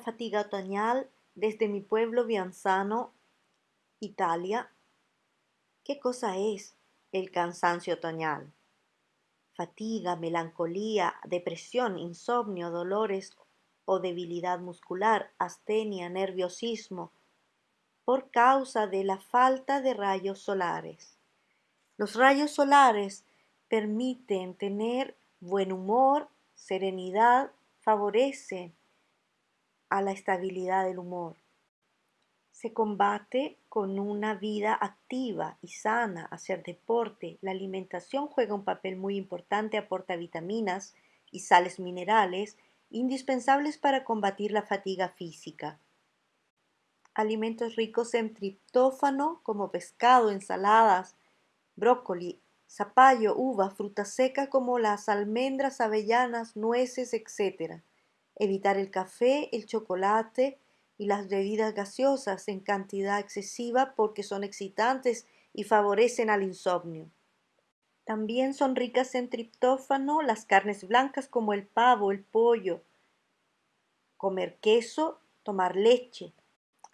fatiga otoñal desde mi pueblo Bianzano, Italia. ¿Qué cosa es el cansancio otoñal? Fatiga, melancolía, depresión, insomnio, dolores o debilidad muscular, astenia, nerviosismo, por causa de la falta de rayos solares. Los rayos solares permiten tener buen humor, serenidad, favorecen a la estabilidad del humor. Se combate con una vida activa y sana, hacer deporte. La alimentación juega un papel muy importante, aporta vitaminas y sales minerales indispensables para combatir la fatiga física. Alimentos ricos en triptófano como pescado, ensaladas, brócoli, zapallo, uva, fruta seca como las almendras, avellanas, nueces, etc. Evitar el café, el chocolate y las bebidas gaseosas en cantidad excesiva porque son excitantes y favorecen al insomnio. También son ricas en triptófano las carnes blancas como el pavo, el pollo. Comer queso, tomar leche.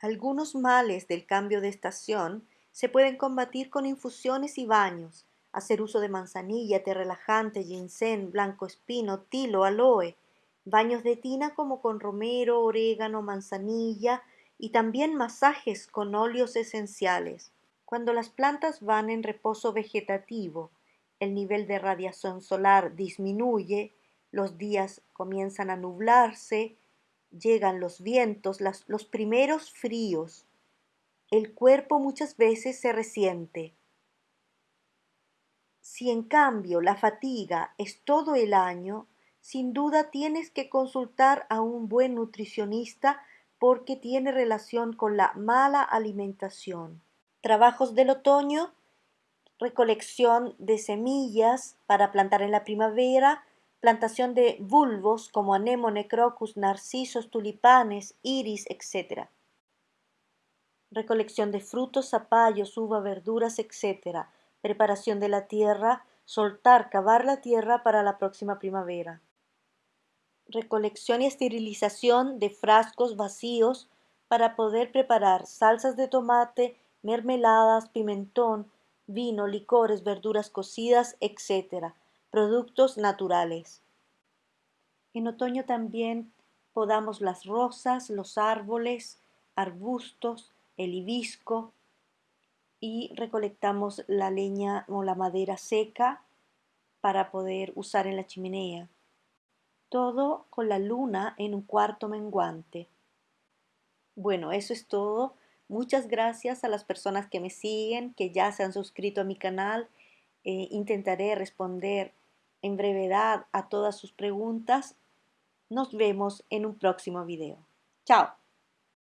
Algunos males del cambio de estación se pueden combatir con infusiones y baños. Hacer uso de manzanilla, té relajante, ginseng, blanco espino, tilo, aloe, baños de tina como con romero, orégano, manzanilla y también masajes con óleos esenciales. Cuando las plantas van en reposo vegetativo, el nivel de radiación solar disminuye, los días comienzan a nublarse, llegan los vientos, los primeros fríos. El cuerpo muchas veces se resiente. Si en cambio la fatiga es todo el año, sin duda tienes que consultar a un buen nutricionista porque tiene relación con la mala alimentación. Trabajos del otoño, recolección de semillas para plantar en la primavera, plantación de bulbos como anémone, crocus, narcisos, tulipanes, iris, etc. Recolección de frutos, zapallos, uva, verduras, etc. Preparación de la tierra, soltar, cavar la tierra para la próxima primavera recolección y esterilización de frascos vacíos para poder preparar salsas de tomate, mermeladas, pimentón, vino, licores, verduras cocidas, etc. Productos naturales. En otoño también podamos las rosas, los árboles, arbustos, el hibisco y recolectamos la leña o la madera seca para poder usar en la chimenea todo con la luna en un cuarto menguante. Bueno, eso es todo. Muchas gracias a las personas que me siguen, que ya se han suscrito a mi canal. Eh, intentaré responder en brevedad a todas sus preguntas. Nos vemos en un próximo video. Chao.